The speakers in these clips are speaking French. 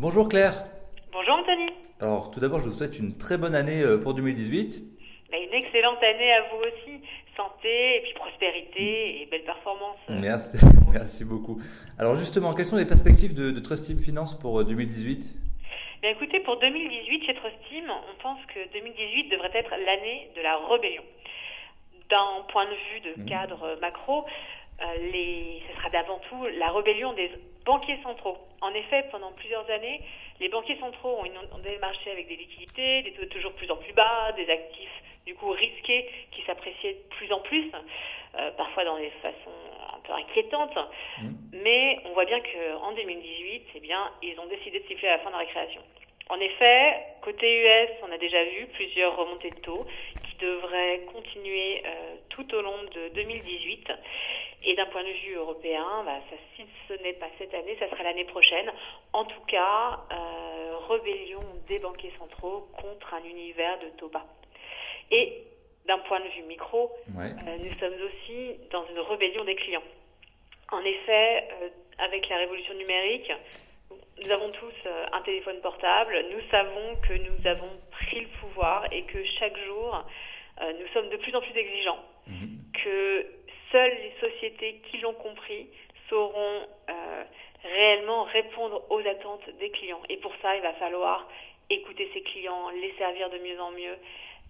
Bonjour Claire. Bonjour Anthony. Alors tout d'abord, je vous souhaite une très bonne année euh, pour 2018. Bah, une excellente année à vous aussi. Santé, et puis prospérité et belle performance. Merci, merci beaucoup. Alors justement, quelles sont les perspectives de, de Trust Team Finance pour euh, 2018 Bien écoutez, pour 2018, chez Trust Team, on pense que 2018 devrait être l'année de la rébellion. D'un point de vue de Mhm. cadre macro, euh, les, ce sera d'avant tout la rébellion des banquiers centraux. En effet, pendant plusieurs années, les banquiers centraux ont inondé le marché avec des liquidités, des taux toujours plus en plus bas, des actifs du coup risqués qui s'appréciaient de plus en plus, euh, parfois dans des façons un peu inquiétantes. Mhm. Mais on voit bien qu'en 2018, eh bien, ils ont décidé de siffler à la fin de la récréation. En effet, côté US, on a déjà vu plusieurs remontées de taux qui devraient continuer euh, tout au long de 2018. Et d'un point de vue européen, bah, ça, si ce n'est pas cette année, ça sera l'année prochaine. En tout cas, euh, rébellion des banquiers centraux contre un univers de taux bas. Et d'un point de vue micro, Ouais. euh, nous sommes aussi dans une rébellion des clients. En effet, euh, avec la révolution numérique, nous avons tous un téléphone portable. Nous savons que nous avons pris le pouvoir et que chaque jour, euh, nous sommes de plus en plus exigeants. Mhm. Que seules les sociétés qui l'ont compris sauront euh, réellement répondre aux attentes des clients. Et pour ça, il va falloir écouter ces clients, les servir de mieux en mieux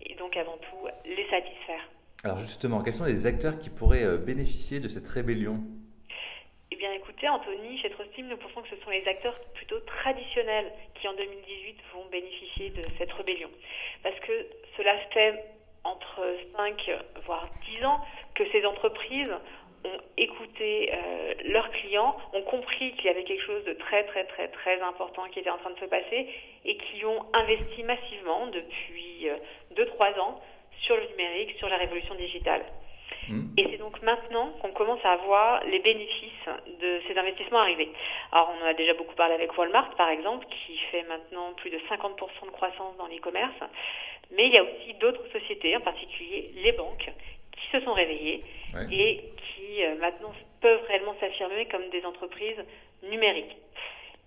et donc avant tout les satisfaire. Alors justement, quels sont les acteurs qui pourraient euh, bénéficier de cette rébellion? Bien, écoutez, Anthony, chez Trust Team, nous pensons que ce sont les acteurs plutôt traditionnels qui, en 2018, vont bénéficier de cette rébellion. Parce que cela fait entre 5 voire 10 ans que ces entreprises ont écouté euh, leurs clients, ont compris qu'il y avait quelque chose de très très très très important qui était en train de se passer et qui ont investi massivement depuis 2-3 ans sur le numérique, sur la révolution digitale. Mhm. Et c'est donc maintenant qu'on commence à voir les bénéfices de ces investissements arriver. Alors on en a déjà beaucoup parlé avec Walmart par exemple, qui fait maintenant plus de 50% de croissance dans l'e-commerce. Mais il y a aussi d'autres sociétés, en particulier les banques, qui se sont réveillées Ouais. et qui euh, maintenant peuvent réellement s'affirmer comme des entreprises numériques.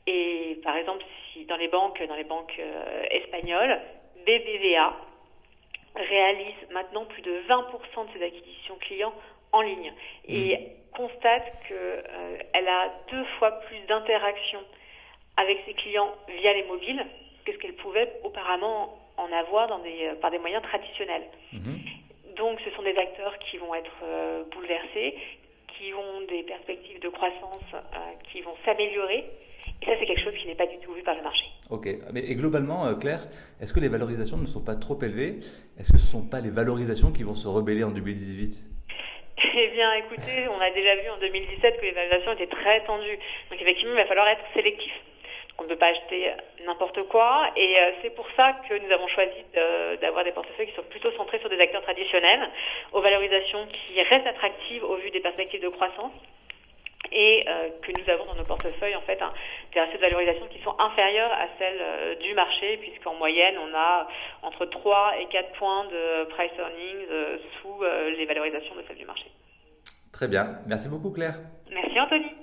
Et par exemple, si dans les banques, dans les banques euh, espagnoles, BBVA réalise maintenant plus de 20% de ses acquisitions clients en ligne et constate qu'elle a deux fois plus d'interactions avec ses clients via les mobiles que ce qu'elle pouvait auparavant en avoir dans des, euh, par des moyens traditionnels. Mhm. Donc ce sont des acteurs qui vont être euh, bouleversés, qui ont des perspectives de croissance euh, qui vont s'améliorer. Et ça, c'est quelque chose qui n'est pas du tout vu par le marché. Ok, mais et globalement, euh, Claire, est-ce que les valorisations ne sont pas trop élevées? Est-ce que ce ne sont pas les valorisations qui vont se rebeller en 2018 Eh bien, écoutez, on a déjà vu en 2017 que les valorisations étaient très tendues. Donc effectivement, il va falloir être sélectif. On ne peut pas acheter n'importe quoi. Et euh, c'est pour ça que nous avons choisi d'avoir des portefeuilles qui sont plutôt centrés sur des acteurs traditionnels, aux valorisations qui restent attractives au vu des perspectives de croissance. Et euh, que nous avons dans nos portefeuilles en fait un- des ratios de valorisation qui sont inférieurs à celles euh, du marché, puisqu'en moyenne on a entre 3 et 4 points de price earnings euh, sous les valorisations de celles du marché. Très bien, merci beaucoup Claire. Merci Anthony.